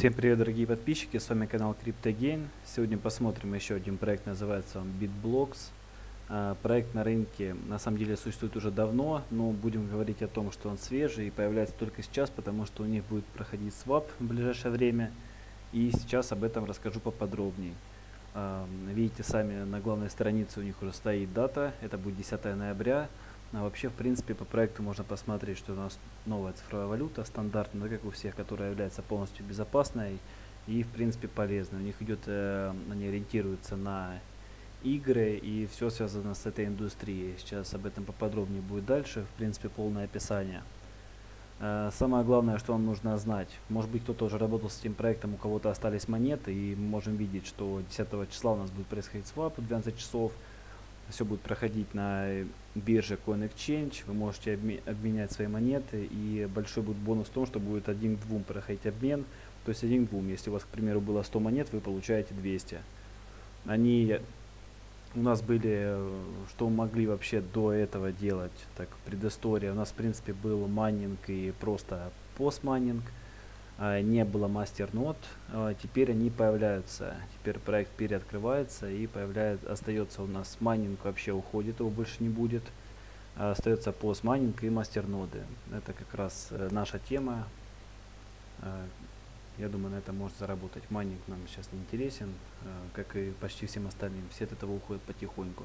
Всем привет, дорогие подписчики, с вами канал CryptoGain. Сегодня посмотрим еще один проект, называется он BitBlocks. А, проект на рынке на самом деле существует уже давно, но будем говорить о том, что он свежий и появляется только сейчас, потому что у них будет проходить свап в ближайшее время. И сейчас об этом расскажу поподробнее. А, видите сами, на главной странице у них уже стоит дата, это будет 10 ноября. А вообще, в принципе, по проекту можно посмотреть, что у нас новая цифровая валюта, стандартная, как у всех, которая является полностью безопасной и, в принципе, полезной. У них идет, э, они ориентируются на игры и все связано с этой индустрией. Сейчас об этом поподробнее будет дальше, в принципе, полное описание. Э, самое главное, что вам нужно знать, может быть кто-то уже работал с этим проектом, у кого-то остались монеты, и мы можем видеть, что 10 числа у нас будет происходить свап в 12 часов, все будет проходить на бирже CoinExchange, вы можете обменять свои монеты, и большой будет бонус в том, что будет один к двум проходить обмен, то есть один к двум. Если у вас, к примеру, было 100 монет, вы получаете 200. Они у нас были, что могли вообще до этого делать, так, предыстория. У нас, в принципе, был майнинг и просто PoS-майнинг. А, не было мастернод, а, теперь они появляются, теперь проект переоткрывается и появляется, остается у нас майнинг вообще уходит, его больше не будет, а, остается постмайнинг и мастерноды. Это как раз э, наша тема, я думаю на это может заработать. Майнинг нам сейчас не интересен, как и почти всем остальным, все от этого уходят потихоньку.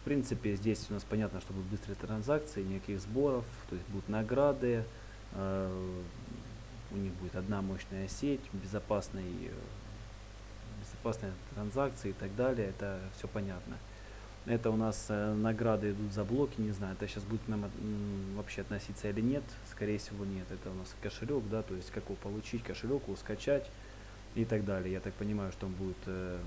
В принципе здесь у нас понятно, что будут быстрые транзакции, никаких сборов, то есть будут награды, у них будет одна мощная сеть, безопасный, э, безопасные транзакции и так далее, это все понятно. Это у нас э, награды идут за блоки, не знаю, это сейчас будет нам м, вообще относиться или нет, скорее всего нет. Это у нас кошелек, да, то есть как его получить, кошелек его скачать и так далее. Я так понимаю, что он будет э,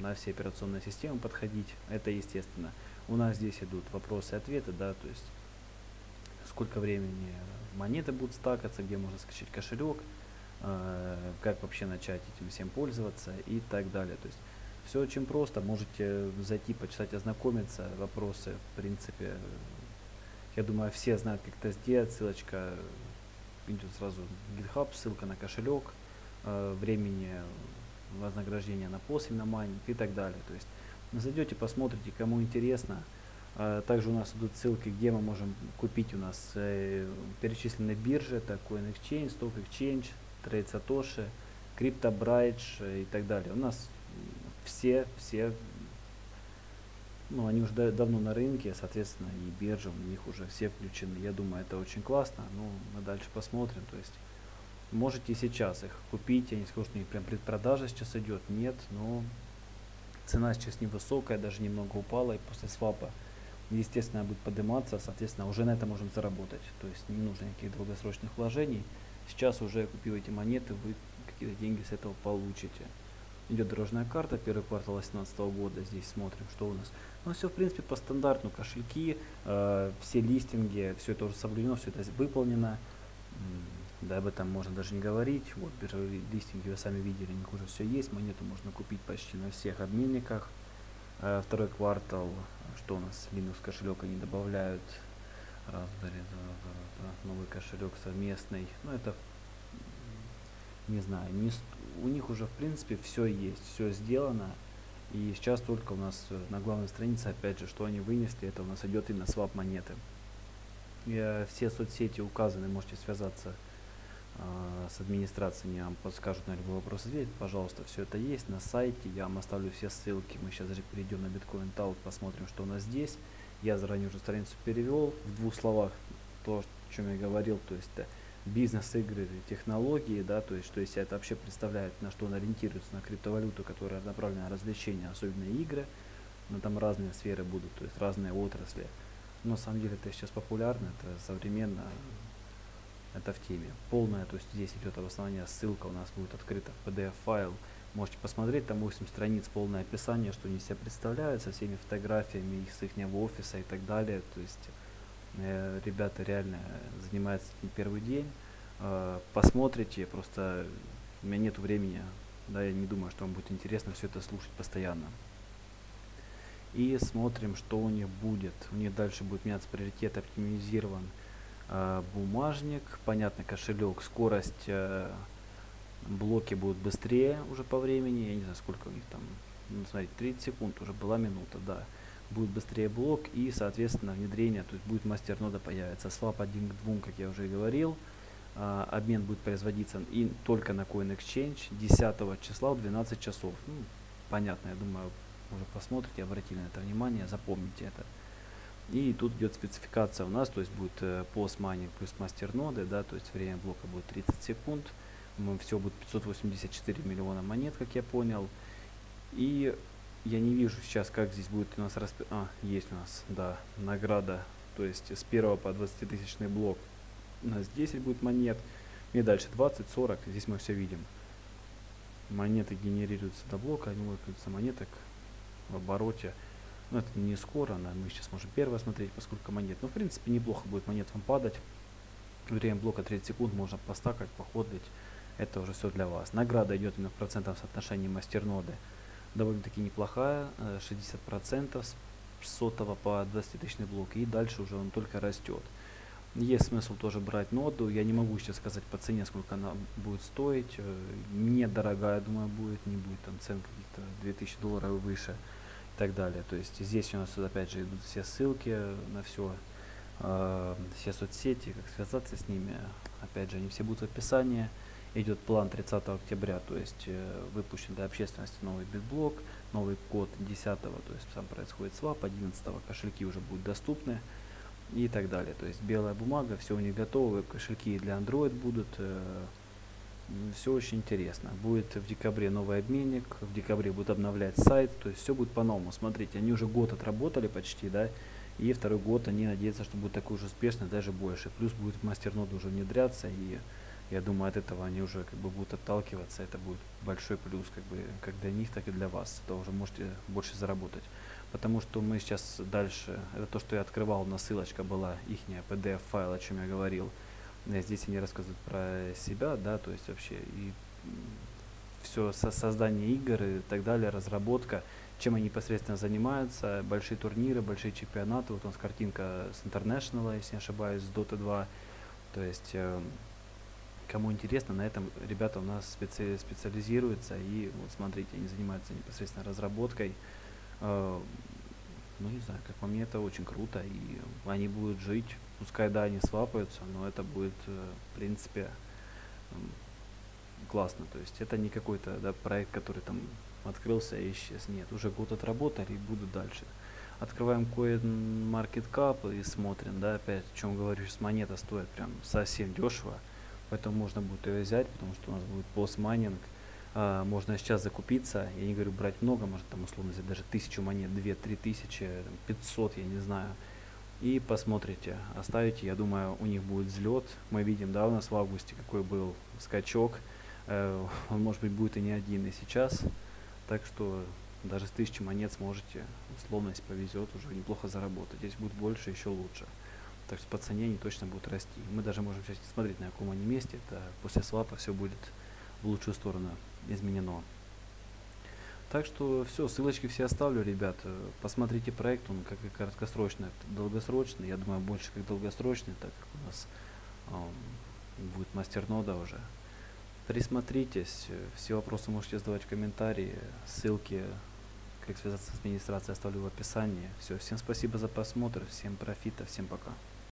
на все операционные системы подходить, это естественно. У нас здесь идут вопросы ответы, да, то есть сколько времени монеты будут стакаться, где можно скачать кошелек, э, как вообще начать этим всем пользоваться и так далее. То есть все очень просто, можете зайти, почитать, ознакомиться, вопросы, в принципе, я думаю, все знают, как это сделать, ссылочка идет сразу GitHub, ссылка на кошелек, э, времени вознаграждения на пост, на майнинг и так далее. То есть зайдете, посмотрите, кому интересно, также у нас идут ссылки, где мы можем купить у нас э, перечисленные биржи, это CoinExchange, StockExchange, Trade Satoshi, CryptoBridge и так далее. У нас все, все, ну они уже да, давно на рынке, соответственно и биржи у них уже все включены. Я думаю, это очень классно, ну мы дальше посмотрим, то есть можете сейчас их купить, я не скажу, что у них прям предпродажа сейчас идет, нет, но цена сейчас невысокая, даже немного упала и после свапа естественно, будет подниматься, соответственно, уже на это можно заработать. То есть не нужно никаких долгосрочных вложений. Сейчас уже купив эти монеты, вы какие-то деньги с этого получите. Идет дорожная карта, первый квартал 2018 года, здесь смотрим, что у нас. Ну, все, в принципе, по стандарту, кошельки, э, все листинги, все это уже соблюдено, все это выполнено. Да, об этом можно даже не говорить. Вот биржевые листинги вы сами видели, у них уже все есть. Монету можно купить почти на всех обменниках. Э, второй квартал что у нас Linux кошелек они добавляют Raspberry, новый кошелек совместный. Ну это не знаю, не, у них уже в принципе все есть, все сделано. И сейчас только у нас на главной странице, опять же, что они вынесли, это у нас идет именно свап монеты. И, э, все соцсети указаны, можете связаться э, с администрацией, вам подскажут на любой вопрос ответить. Пожалуйста, все это есть на сайте, я вам оставлю все ссылки. Мы сейчас перейдем на Bitcoin Talk, посмотрим, что у нас здесь. Я заранее уже страницу перевел. В двух словах то, о чем я говорил, то есть бизнес, игры, технологии, да, то есть что из это вообще представляет, на что он ориентируется, на криптовалюту, которая направлена на развлечения, особенно игры, но там разные сферы будут, то есть разные отрасли. Но на самом деле это сейчас популярно, это современно, это в теме. Полная, то есть здесь идет обоснование, ссылка у нас будет открыта в PDF файл. Можете посмотреть, там 8 страниц, полное описание, что они себя представляют, со всеми фотографиями их с их офиса и так далее. То есть э, ребята реально занимаются этим первый день. Э, посмотрите, просто у меня нет времени, да, я не думаю, что вам будет интересно все это слушать постоянно. И смотрим, что у них будет. У них дальше будет меняться приоритет, оптимизирован бумажник, понятно, кошелек, скорость э, блоки будут быстрее уже по времени, я не знаю сколько у них там, ну, смотрите, 30 секунд, уже была минута, да. Будет быстрее блок и, соответственно, внедрение, то есть будет мастернода появится. Свап 1 к 2, как я уже говорил, а, обмен будет производиться и только на CoinExchange 10 числа в 12 часов. Ну, понятно, я думаю, уже посмотрите, обратили на это внимание, запомните это. И тут идет спецификация у нас, то есть будет э, mining плюс мастерноды, да, то есть время блока будет 30 секунд. Все будет 584 миллиона монет, как я понял. И я не вижу сейчас, как здесь будет у нас расп... А, есть у нас, да, награда. То есть с 1 по 20 тысячный блок у нас 10 будет монет. И дальше 20, 40. Здесь мы все видим. Монеты генерируются до блока, они выкладываются монеток в обороте. Но это не скоро, но мы сейчас можем первое смотреть, поскольку монет. Но в принципе неплохо будет монет вам падать. Время блока 30 секунд можно постакать, походить. Это уже все для вас. Награда идет именно в процентном соотношении мастерноды. Довольно-таки неплохая, 60% э, с сотого по 20 тысячный блок. И дальше уже он только растет. Есть смысл тоже брать ноду. Я не могу сейчас сказать по цене, сколько она будет стоить. Э, недорогая, думаю, будет. Не будет там цен каких-то 2000 долларов выше так далее. То есть здесь у нас опять же идут все ссылки на все, э, все соцсети, как связаться с ними. Опять же, они все будут в описании. Идет план 30 октября, то есть э, выпущен для общественности новый битблок, новый код 10, то есть сам происходит свап, 11 кошельки уже будут доступны и так далее. То есть белая бумага, все у них готово, кошельки для Android будут. Э, все очень интересно. Будет в декабре новый обменник, в декабре будут обновлять сайт, то есть все будет по-новому. Смотрите, они уже год отработали почти, да, и второй год они надеются, что будет такой же успешный, даже больше. Плюс будет мастернод уже внедряться, и я думаю, от этого они уже как бы будут отталкиваться. Это будет большой плюс как бы как для них, так и для вас. Это уже можете больше заработать потому что мы сейчас дальше, это то, что я открывал, на ссылочка была, их PDF файл, о чем я говорил. Здесь они рассказывают про себя, да, то есть вообще и все со создание игр и так далее, разработка, чем они непосредственно занимаются, большие турниры, большие чемпионаты, вот у нас картинка с International, если не ошибаюсь, с Dota 2, то есть э, кому интересно, на этом ребята у нас специ специализируются, и вот смотрите, они занимаются непосредственно разработкой, э, ну не знаю, как по мне это очень круто, и они будут жить, пускай да, они свапаются, но это будет, э, в принципе, классно, то есть это не какой-то да, проект, который там открылся и исчез, нет, уже год отработали и будут дальше. Открываем CoinMarketCap и смотрим, да, опять, о чем говорю, сейчас монета стоит прям совсем дешево, поэтому можно будет ее взять, потому что у нас будет постмайнинг, а, можно сейчас закупиться, я не говорю брать много, может там условно взять даже тысячу монет, две, три тысячи, пятьсот, я не знаю, и посмотрите, оставите, я думаю, у них будет взлет, мы видим, да, у нас в августе какой был скачок, э, он может быть будет и не один и сейчас, так что даже с тысячи монет сможете, условно, если повезет, уже неплохо заработать, здесь будет больше, еще лучше. Так что по цене они точно будут расти. Мы даже можем сейчас смотреть, на каком они месте. Это после свапа все будет в лучшую сторону изменено. Так что все, ссылочки все оставлю, ребят. Посмотрите проект, он как и краткосрочный, долгосрочный. Я думаю, больше как долгосрочный, так как у нас э, будет мастернода уже. Присмотритесь, все вопросы можете задавать в комментарии, ссылки, как связаться с администрацией оставлю в описании. Все, всем спасибо за просмотр, всем профита, всем пока.